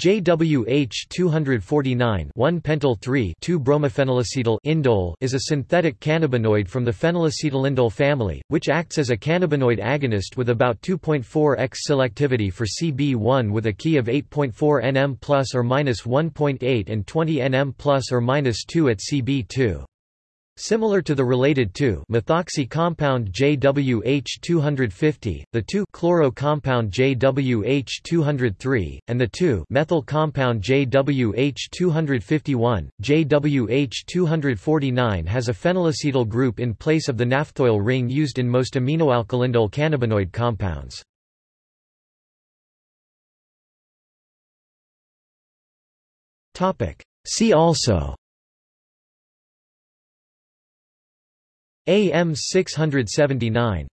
JWH 249 1-pentyl 3 2-bromophenylacetyl indole is a synthetic cannabinoid from the phenylacetylindole family, which acts as a cannabinoid agonist with about 2.4x selectivity for CB1 with a key of 8.4 nm plus or minus 1.8 and 20 nm plus or minus 2 at CB2. Similar to the related 2-methoxy compound JWH250, the 2-chloro compound JWH203, and the 2-methyl compound JWH251, JWH249 has a phenylacetyl group in place of the naphthoyl ring used in most aminoalkylindole cannabinoid compounds. See also AM 679